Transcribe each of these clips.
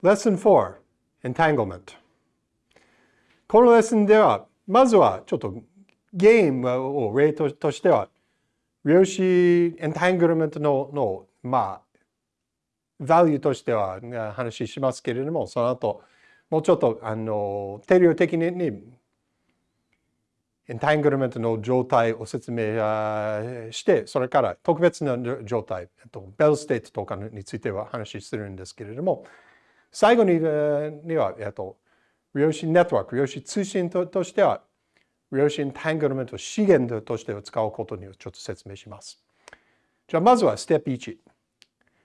Lesson 4 Entanglement. このレッスンではまずはちょっとゲームを例としては量子エンタングルメントののまあ value としては話しますけれどもその後もうちょっとあの定量的にエンタングルメントの状態を説明して、それから特別な状態、 Bell state とかについては話するんですけれども、最後には、えっと、量子ネットワーク、量子通信ととしては、量子エンタングルメント資源として使うことにちょっと説明します。じゃあまずはステップ1。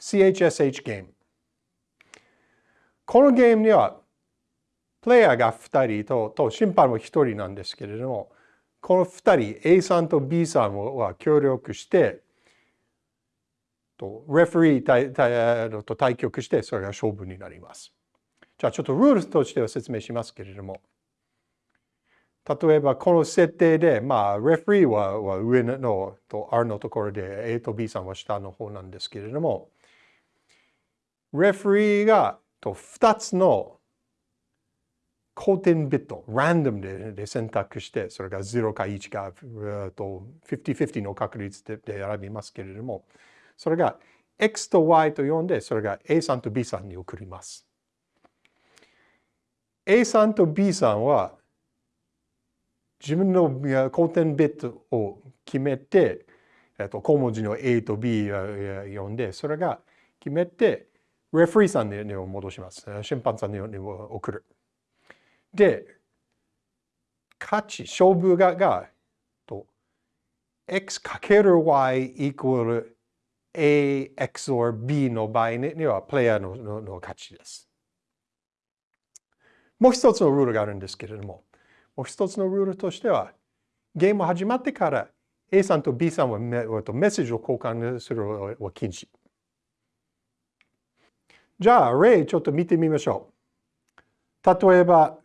CHSH ゲーム。このゲームには、プレイヤーが2人とと審判は1人なんですけれども、この2人 A さんと B さんは協力してとレフェリー対対と対局してそれが勝負になります。じゃあちょっとルールとしては説明しますけれども例えばこの設定でまあレフェリーはは上のと R のところで A と B さんは下の方なんですけれどもレフェリーがと2つの交点ビット、ランダムでで選択して、それが0か1か、50-50の確率で選びますけれども、それが X と Y と呼んで、それが A さんと B さんに送ります。A さんと B さんは、自分の交点ビットを決めて、えっと、小文字の A と B を呼んで、それが決めて、レフリーさんに戻します。審判さんに送る。で、価値、勝負がが x かける y イコール a x or b の場合にはプレイヤーののの価値です。もう一つのルールがあるんですけれども、もう一つのルールとしては、ゲーム始まってから A さんと B さんはメッセージを交換するのは禁止。じゃあ、例ちょっと見てみましょう。例えば、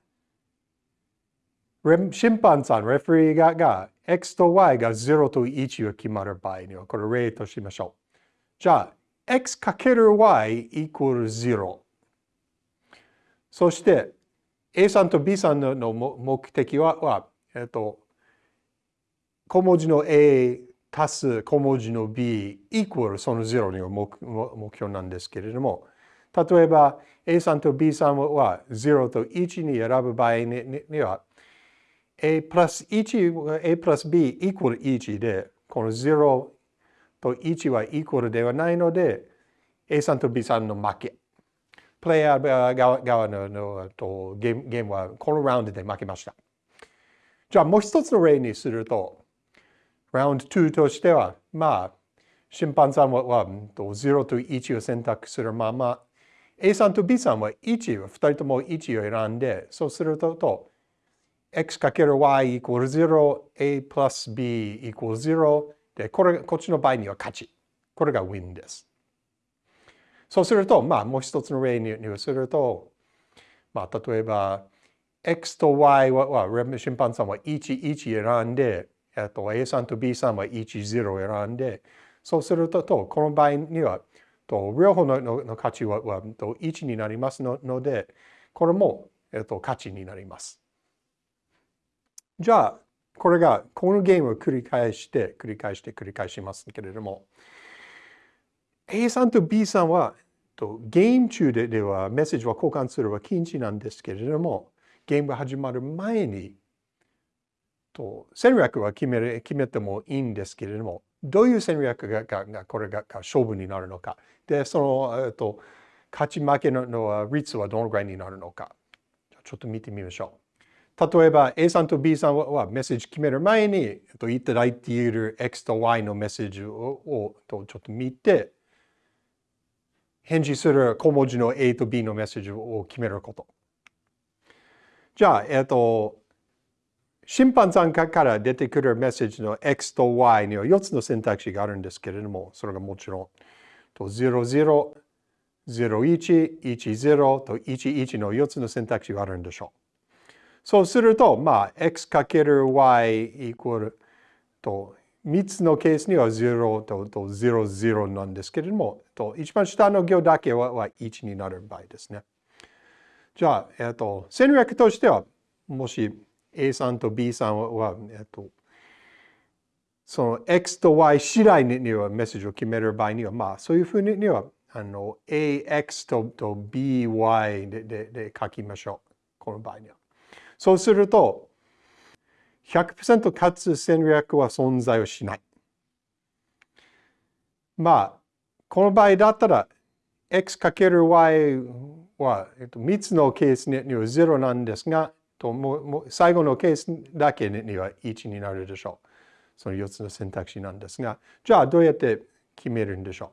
審判さん、レフェリーがが X と Y が0と1が決まる場合には、これ例としましょう。じゃあ、X かける Y イコール0。そして、A さんと B さんの目的は、はえっと、小文字の A 足す小文字の B イコールその0には目標なんですけれども、例えば A さんと B さんは0と1に選ぶ場合には、a プラス1、a プラス b イコール1で、この0と1はイコールではないので、a さんと b さんの負け。プレイヤー側ののとゲームゲームはこのラウンドで負けました。じゃあもう一つの例にすると、ラウンド2としては、まあ、審判さんはは0と1を選択するまま、A さんと B さんは1、2人とも1を選んで、そうすると、x かける y イコール0、a プラス b イコール0で、これ、こっちの場合には勝ち。これが win です。そうすると、まあ、もう一つの例にすると、まあ、例えば、x と y は、は審判さんは1、1選んで、えっと、A さんと B さんは1、0選んで、そうすると、とこの場合には、と両方ののの価値ははと1になりますので、これも、えっと、価値になります。じゃあ、これが、このゲームを繰り返して、繰り返して、繰り返しますけれども、A さんと B さんは、ゲーム中でではメッセージは交換するは禁止なんですけれども、ゲームが始まる前に、と戦略は決める決めてもいいんですけれども、どういう戦略ががこれが勝負になるのか。で、その、えっと、勝ち負けのの率はどのぐらいになるのか。ちょっと見てみましょう。例えば A さんと B さんはメッセージ決める前にいただいている X と Y のメッセージをちょっと見て返事する小文字の A と B のメッセージを決めること。じゃあ、えっと、審判さんから出てくるメッセージの X と Y には4つの選択肢があるんですけれども、それがもちろん00、01、10と11の4つの選択肢があるんでしょう。そうすると、まあ、x かける y イコールと、3つのケースには0とと0、0なんですけれども、と一番下の行だけはは1になる場合ですね。じゃあ、えっと、戦略としては、もし A さんと B さんは、えっと、その X と Y 次第にはメッセージを決める場合には、まあ、そういうふうには、あの、AX とと BY ででで書きましょう。この場合には。そうすると、100%勝つ戦略は存在をしない。まあ、この場合だったら、x×y は、えっと、3つのケースには0なんですが、ともも最後のケースだけには1になるでしょう。その4つの選択肢なんですが、じゃあどうやって決めるんでしょ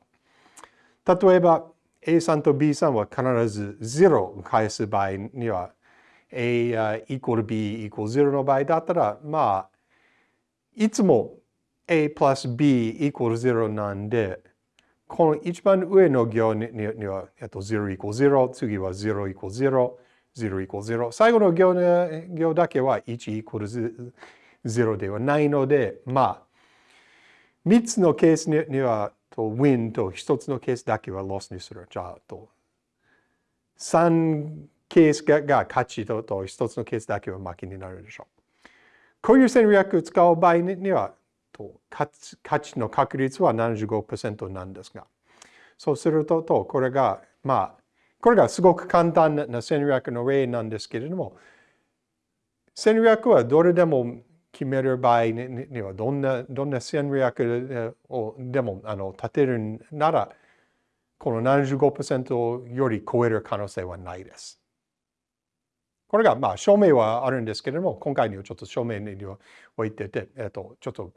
う。例えば、A さんと B さんは必ず0を返す場合には、A イコール B イコール0の場合だったら、まあ、いつも A プラス B イコール0なんで、この一番上の行には、えっと、0イコール0、次は0イコール0、0イコール0。最後の行行だけは1イコール0ではないので、まあ、3つのケースには、と win と1つのケースだけは loss にする。じゃあ、と3ケースが勝ちとと1つのケースだけは負けになるでしょう。こういう戦略を使う場合には、と価値の確率は75%なんですが、そうすると、とこれが、まあ、これがすごく簡単な戦略の例なんですけれども、戦略はどれでも決める場合には、どんな、どんな戦略をでもあの立てるなら、この75%より超える可能性はないです。これが、まあ、証明はあるんですけれども、今回にはちょっと証明に置いてて、えっと、ちょっと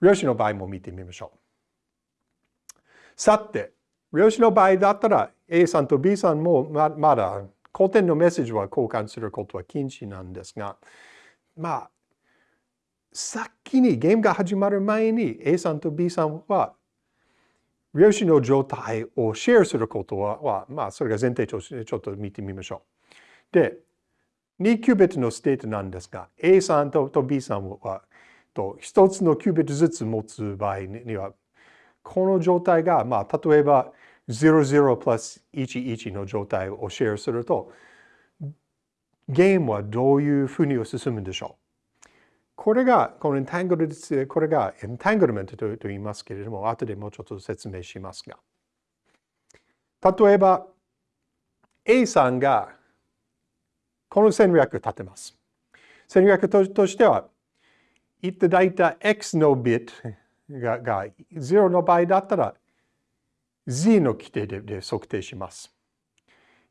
量子の場合も見てみましょう。さて、量子の場合だったら A さんと B さんもままだ古典のメッセージは交換することは禁止なんですが、まあ、先にゲームが始まる前に A さんと B さんは量子の状態をシェアすることは、まあ、それが前提としてちょっと見てみましょう。で、2 qubit の state なんですが、A さんと B さんはと1つの qubit ずつ持つ場合には、この状態が、まあ、例えば00プラス11の状態をシェアすると、ゲームはどういうふうに進むんでしょうこれが、このエンタングルこれがエンタングルメントと言いますけれども、後でもうちょっと説明しますが。例えば、A さんがこの戦略を立てます。戦略としては、いただいた x のビットがが0の場合だったら z の規定でで測定します。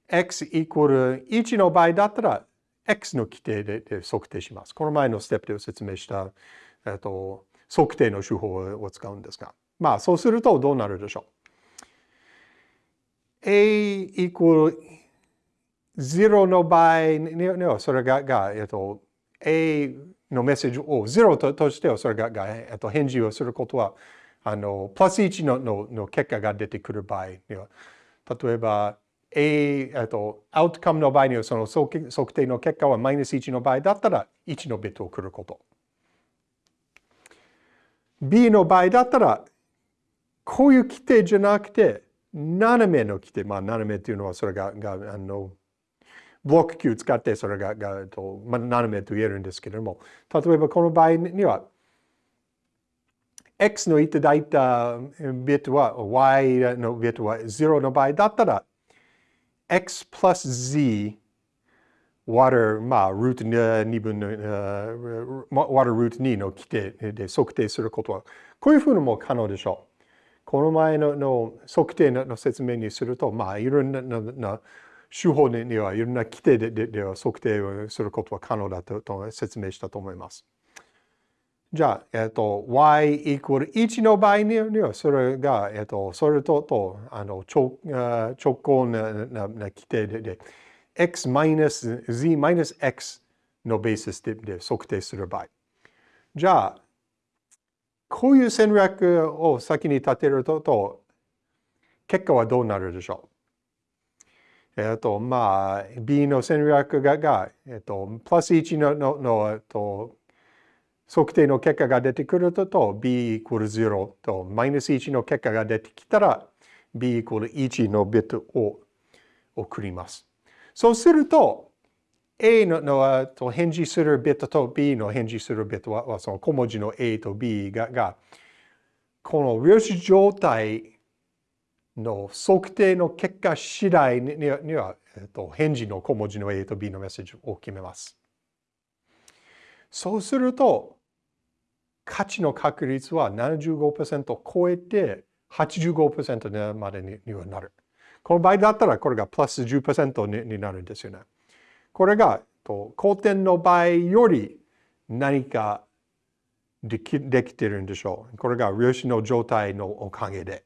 x イコール1の場合だったら x の規定でで測定します。この前のステップで説明した、えっと、測定の手法を使うんですが。まあそうするとどうなるでしょう。a イコール0の場合にはそれがが、えっと、a のメッセージを0ととしてはそれがが、えっと、返事をすることはあのプラス1ののの結果が出てくる場合には例えば A、えっと、アウトカムの場合にはその測定の結果はマイナス1の場合だったら1のビットを送ること。B の場合だったらこういう規定じゃなくて斜めの規定、まあ斜めっていうのはそれががあのブロック Q 使ってそれががと、まあ、斜めと言えるんですけれども、例えばこの場合には、x のいただいたビットは y のビットは0の場合だったら、x plus z 割る、まあ、ルート2分の、割るルート2の規定で測定することは、こういうふうにも可能でしょう。この前のの測定の説明にすると、まあ、いろんなな手法にはいろんな規定ででは測定をすることは可能だと説明したと思います。じゃあ、えっと、y イコール1の場合には、それが、えっと、それととあの直直行ななな規定で、x マイナス z マイナス x のベースでで測定する場合。じゃあ、こういう戦略を先に立てると、と結果はどうなるでしょう？えっと、まあ、B の戦略が、がえっと、プラス1ののの、えっと、測定の結果が出てくると、B イコール0と、マイナス1の結果が出てきたら、B イコール1のビットを送ります。そうすると、A ののと返事するビットと B の返事するビットはその小文字の A と B ががこの量子状態の測定の結果次第には、えっと、返事の小文字の A と B のメッセージを決めます。そうすると、価値の確率は75%を超えて85%までにはなる。この場合だったらこれがプラス10%にになるんですよね。これが後天の場合より何かできできてるんでしょう。これが量子の状態のおかげで。